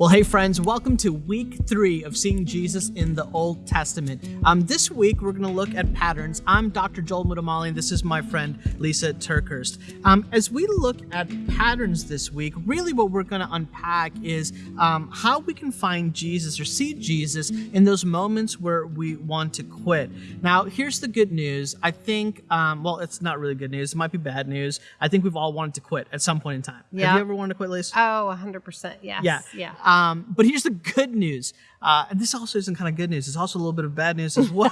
Well, hey, friends, welcome to week three of seeing Jesus in the Old Testament. Um, this week, we're going to look at patterns. I'm Dr. Joel Muddamalle, and this is my friend Lisa TerKeurst. Um, as we look at patterns this week, really what we're going to unpack is um, how we can find Jesus or see Jesus in those moments where we want to quit. Now, here's the good news. I think, um, well, it's not really good news. It might be bad news. I think we've all wanted to quit at some point in time. Yeah. Have you ever wanted to quit, Lisa? Oh, 100%. Yes. Yeah. Yeah. Um, but here's the good news. Uh, and this also isn't kind of good news. It's also a little bit of bad news as well.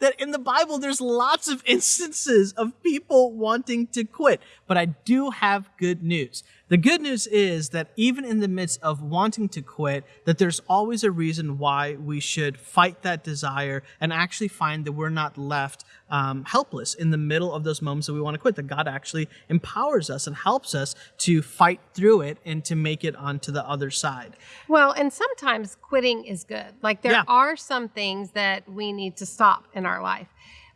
that in the Bible, there's lots of instances of people wanting to quit. But I do have good news. The good news is that even in the midst of wanting to quit, that there's always a reason why we should fight that desire and actually find that we're not left um, helpless in the middle of those moments that we want to quit. That God actually empowers us and helps us to fight through it and to make it onto the other side. Well, and sometimes quitting is good. Like there Yeah. are some things that we need to stop in our life.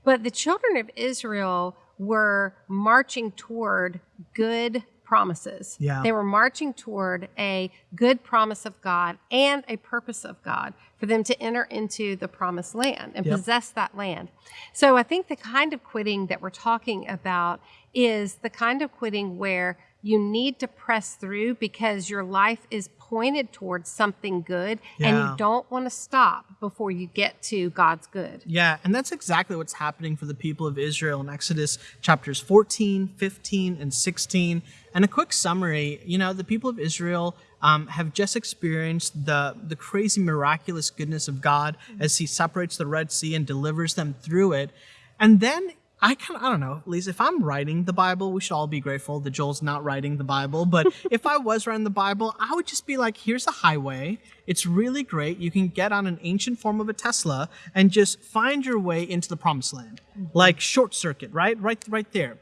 But the children of Israel were marching toward good promises. Yeah. They were marching toward a good promise of God and a purpose of God for them to enter into the promised land and Yep. possess that land. So I think the kind of quitting that we're talking about is the kind of quitting where you need to press through because your life is pointed towards something good and you don't want to stop before you get to God's good. Yeah, and that's exactly what's happening for the people of Israel in Exodus chapters 14, 15, and 16. And a quick summary you know, the people of Israel um, have just experienced the, the crazy, miraculous goodness of God as He separates the Red Sea and delivers them through it. And then I kind of, I don't know, Lisa, if I'm writing the Bible, we should all be grateful that Joel's not writing the Bible. But if I was writing the Bible, I would just be like, here's a highway. It's really great. You can get on an ancient form of a Tesla and just find your way into the promised land. Like short circuit, right? Right, right there.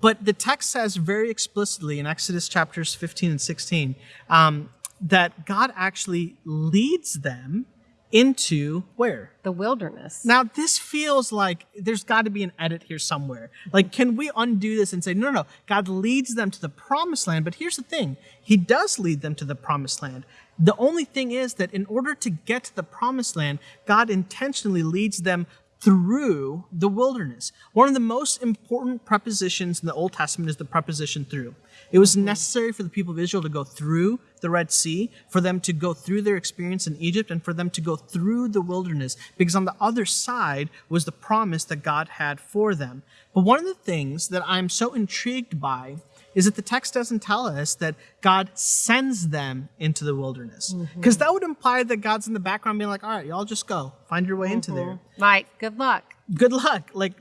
But the text says very explicitly in Exodus chapters 15 and 16 um, that God actually leads them into where? The wilderness. Now, this feels like there's got to be an edit here somewhere. Like, can we undo this and say, no, no, no, God leads them to the promised land, but here's the thing He does lead them to the promised land. The only thing is that in order to get to the promised land, God intentionally leads them through the wilderness. One of the most important prepositions in the Old Testament is the preposition through. It was necessary for the people of Israel to go through the Red Sea, for them to go through their experience in Egypt, and for them to go through the wilderness, because on the other side was the promise that God had for them. But one of the things that I'm so intrigued by is that the text doesn't tell us that God sends them into the wilderness. Because that would imply that God's in the background being like, all right, y'all just go, find your way into there. Like, good luck. Good luck. Like,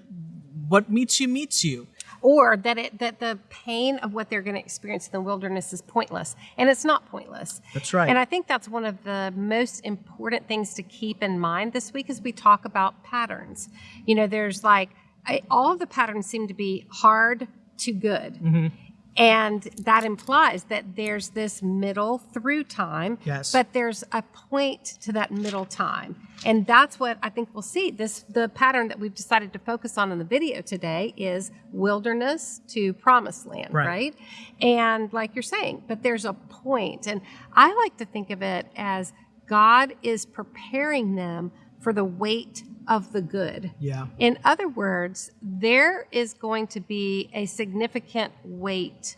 what meets you, meets you. or that it that the pain of what they're going to experience in the wilderness is pointless and it's not pointless That's right. and i think that's one of the most important things to keep in mind this week as we talk about patterns you know there's like I, all of the patterns seem to be hard to good Mm-hmm. And that implies that there's this middle through time Yes. but there's a point to that middle time and that's what i think we'll see this the pattern that we've decided to focus on in the video today is wilderness to promised land Right. right, and like you're saying but there's a point and i like to think of it as god is preparing them for the weight of the good Yeah. in other words, there is going to be a significant weight.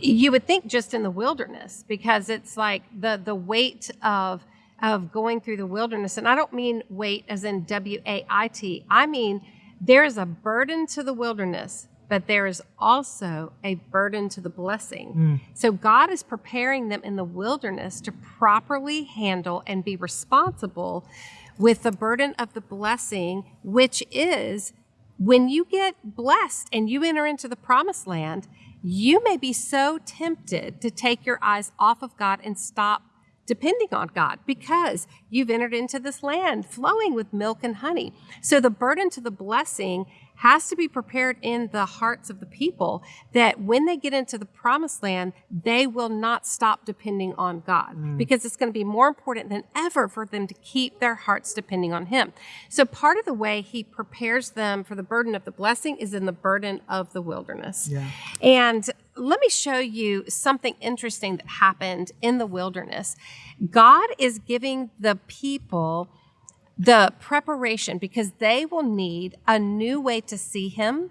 You would think just in the wilderness because it's like the the weight of of going through the wilderness and I don't mean weight as in W A I T. I mean there is a burden to the wilderness, but there is also a burden to the blessing. Hmm. So God is preparing them in the wilderness to properly handle and be responsible with the burden of the blessing, which is when you get blessed and you enter into the promised land, you may be so tempted to take your eyes off of God and stop depending on God because you've entered into this land flowing with milk and honey. So the burden to the blessing has to be prepared in the hearts of the people that when they get into the promised land, they will not stop depending on God mm. because it's going to be more important than ever for them to keep their hearts depending on Him. So part of the way He prepares them for the burden of the blessing is in the burden of the wilderness. Yeah. And let me show you something interesting that happened in the wilderness. God is giving the people the preparation because they will need a new way to see Him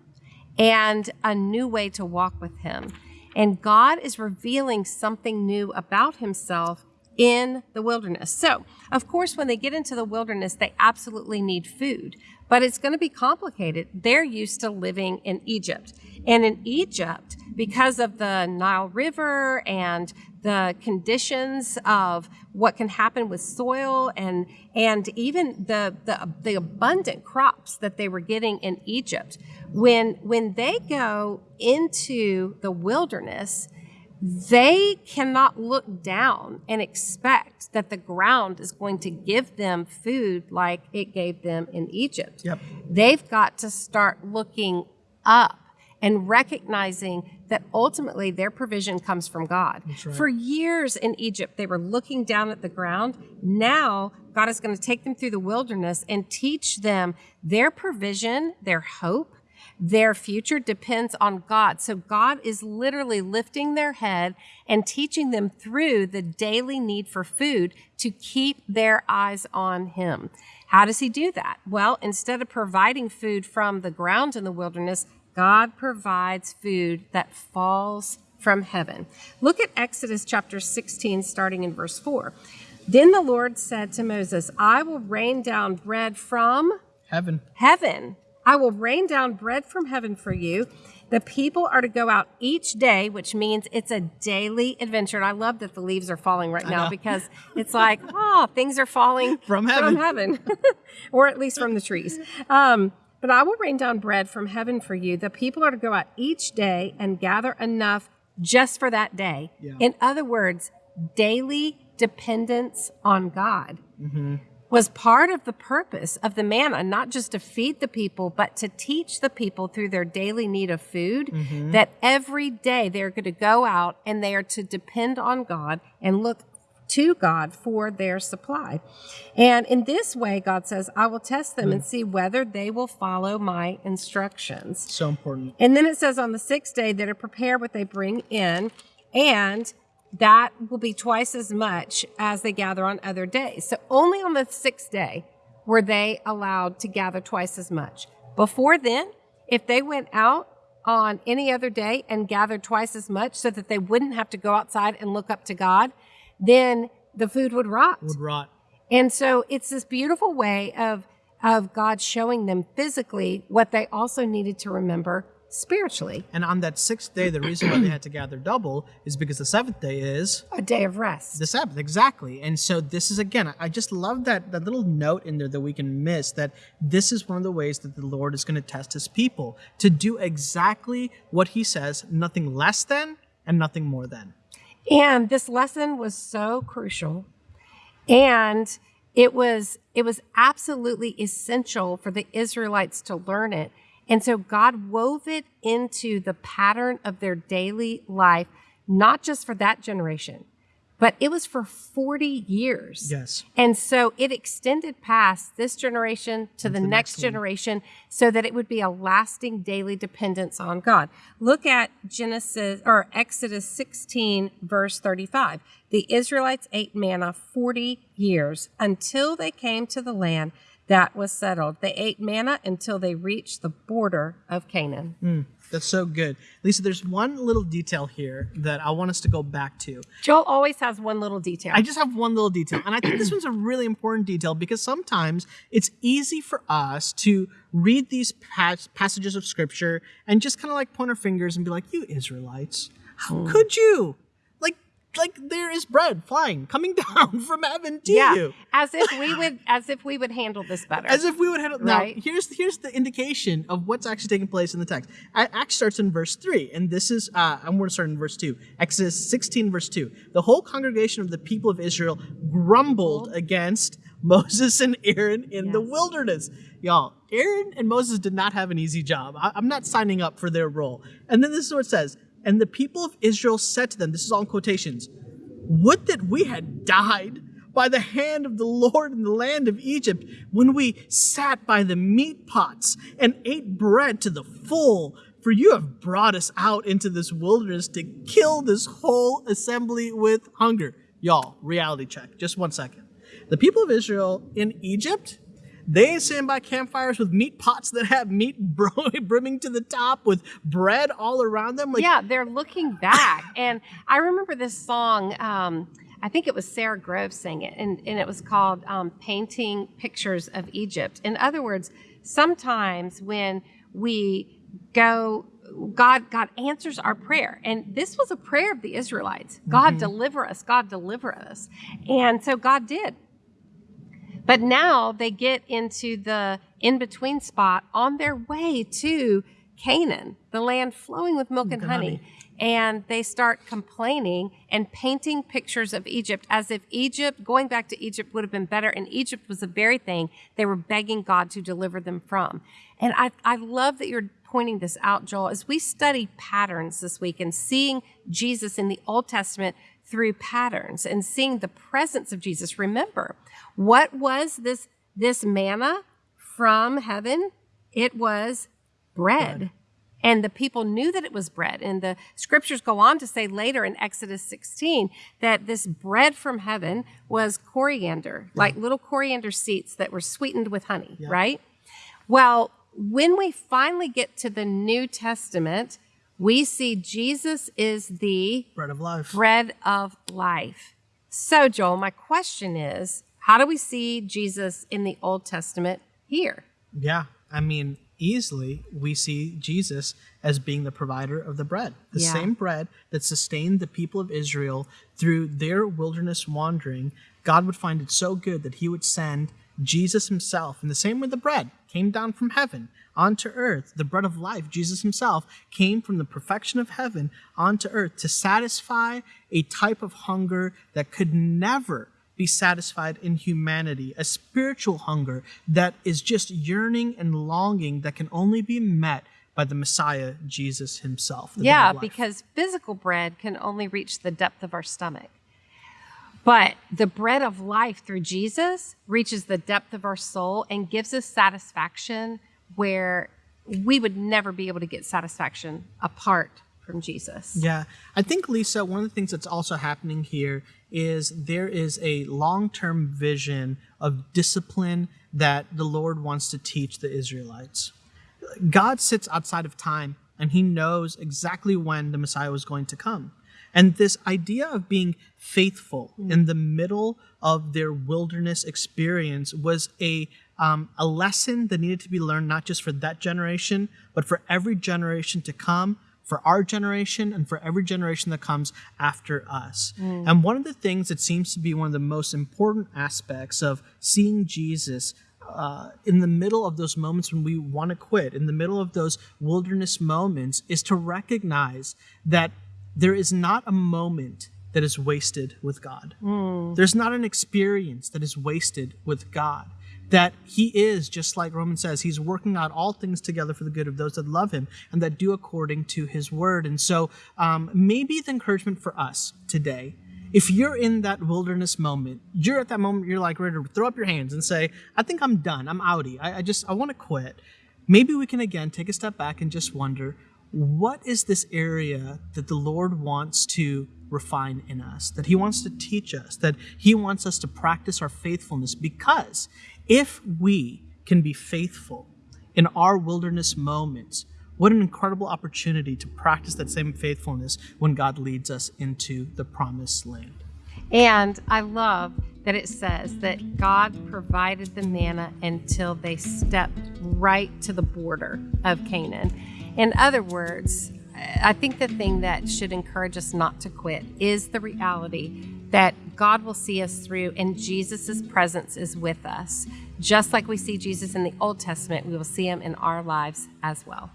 and a new way to walk with Him. And God is revealing something new about Himself in the wilderness. So, of course, when they get into the wilderness, they absolutely need food, but it's going to be complicated. They're used to living in Egypt. And in Egypt, because of the Nile River and the conditions of what can happen with soil and and even the, the the abundant crops that they were getting in Egypt when when they go into the wilderness they cannot look down and expect that the ground is going to give them food like it gave them in Egypt. Yep. They've got to start looking up and recognizing that ultimately their provision comes from God. right. For years in Egypt, they were looking down at the ground. Now, God is going to take them through the wilderness and teach them their provision, their hope, their future depends on God. So God is literally lifting their head and teaching them through the daily need for food to keep their eyes on Him. How does He do that? Well, instead of providing food from the ground in the wilderness, God provides food that falls from heaven. Look at Exodus chapter 16, starting in verse 4. Then the Lord said to Moses, I will rain down bread from Heaven. heaven. I will rain down bread from heaven for you. The people are to go out each day, which means it's a daily adventure. And I love that the leaves are falling right now because it's like, oh, things are falling From heaven. from heaven, or at least from the trees. Um, but I will rain down bread from heaven for you. The people are to go out each day and gather enough just for that day. Yeah. In other words, daily dependence on God Mm-hmm. was part of the purpose of the manna, not just to feed the people, but to teach the people through their daily need of food Mm-hmm. that every day they're going to go out and they are to depend on God and look to God for their supply. And in this way, God says, I will test them Mm. and see whether they will follow my instructions. So important. And then it says on the sixth day that are prepare what they bring in, and that will be twice as much as they gather on other days. So only on the sixth day were they allowed to gather twice as much. Before then, if they went out on any other day and gathered twice as much so that they wouldn't have to go outside and look up to God, then the food would rot. Would rot. And so it's this beautiful way of of God showing them physically what they also needed to remember spiritually. And on that sixth day, the reason why they had to gather double is because the seventh day is A day of rest. the Sabbath, exactly. And so this is again, I- I just love that that little note in there that we can miss that this is one of the ways that the Lord is going to test His people to do exactly what He says, nothing less than and nothing more than. And this lesson was so crucial. And it was it was absolutely essential for the Israelites to learn it. And so God wove it into the pattern of their daily life, not just for that generation, but it was for 40 years. Yes. And so it extended past this generation to the, the next, next generation so that it would be a lasting daily dependence on God. Look at Genesis or Exodus 16 verse 35. The Israelites ate manna 40 years until they came to the land that was settled. They ate manna until they reached the border of Canaan. Hmm. That's so good. Lisa, there's one little detail here that I want us to go back to. Joel always has one little detail. I just have one little detail, and I think this one's a really important detail because sometimes it's easy for us to read these pas- passages of scripture and just kind of like point our fingers and be like, "You Israelites, how hmm. could you?" Like, there is bread flying coming down from heaven to yeah, you, as if we would as if we would handle this better. as if we would handle. Right. Now, here's here's the indication of what's actually taking place in the text. Acts starts in verse three, and this is uh, I'm going to start in verse two. Exodus 16, verse two. The whole congregation of the people of Israel grumbled against Moses and Aaron in the wilderness. Y'all, Aaron and Moses did not have an easy job. I- I'm not signing up for their role. And then this is what it says. And the people of Israel said to them, this is all in quotations, would that we had died by the hand of the Lord in the land of Egypt when we sat by the meat pots and ate bread to the full, For you have brought us out into this wilderness to kill this whole assembly with hunger. Y'all, reality check. Just one second. The people of Israel in Egypt, they stand by campfires with meat pots that have meat brimming to the top with bread all around them. Like, yeah, they're looking back. and I remember this song. Um, I think it was Sara Groves sang it, and, and it was called um, Painting Pictures of Egypt. In other words, sometimes when we go God God answers our prayer. And this was a prayer of the Israelites. God mm-hmm. deliver us, God deliver us. And so God did. But now they get into the in-between spot on their way to Canaan, the land flowing with milk and honey. honey. And they start complaining and painting pictures of Egypt as if Egypt, going back to Egypt, would have been better. And Egypt was the very thing they were begging God to deliver them from. And I, I love that you're pointing this out, Joel, as we study patterns this week and seeing Jesus in the Old Testament through patterns and seeing the presence of Jesus. Remember, what was this this manna from heaven? It was bread. bread. And the people knew that it was bread. And the scriptures go on to say later in Exodus 16 that this bread from heaven was coriander, yeah. like little coriander seeds that were sweetened with honey, yeah. right? Well, when we finally get to the New Testament, we see Jesus is the bread of life. Bread of life. So, Joel, my question is how do we see Jesus in the Old Testament here? Yeah, I mean, easily we see Jesus as being the provider of the bread, the yeah. same bread that sustained the people of Israel through their wilderness wandering. God would find it so good that he would send Jesus himself, in the same way the bread came down from heaven onto earth, the bread of life, Jesus himself, came from the perfection of heaven onto earth to satisfy a type of hunger that could never be satisfied in humanity, a spiritual hunger that is just yearning and longing that can only be met by the Messiah, Jesus himself. Yeah, because physical bread can only reach the depth of our stomach. But the bread of life through Jesus reaches the depth of our soul and gives us satisfaction where we would never be able to get satisfaction apart from Jesus. Yeah. I think, Lisa, one of the things that's also happening here is there is a long term vision of discipline that the Lord wants to teach the Israelites. God sits outside of time and he knows exactly when the Messiah was going to come. And this idea of being faithful mm. in the middle of their wilderness experience was a um, a lesson that needed to be learned not just for that generation, but for every generation to come, for our generation, and for every generation that comes after us. Mm. And one of the things that seems to be one of the most important aspects of seeing Jesus uh, in the middle of those moments when we want to quit, in the middle of those wilderness moments, is to recognize that there is not a moment that is wasted with God. Mm. There's not an experience that is wasted with God. That He is, just like Romans says, He's working out all things together for the good of those that love Him and that do according to His word. And so, um, maybe the encouragement for us today if you're in that wilderness moment, you're at that moment, you're like ready to throw up your hands and say, I think I'm done. I'm outie. I, I just, I want to quit. Maybe we can again take a step back and just wonder, what is this area that the Lord wants to refine in us, that He wants to teach us, that He wants us to practice our faithfulness? Because if we can be faithful in our wilderness moments, what an incredible opportunity to practice that same faithfulness when God leads us into the promised land. And I love that it says that God provided the manna until they stepped right to the border of Canaan. In other words, I think the thing that should encourage us not to quit is the reality that God will see us through and Jesus' presence is with us. Just like we see Jesus in the Old Testament, we will see him in our lives as well.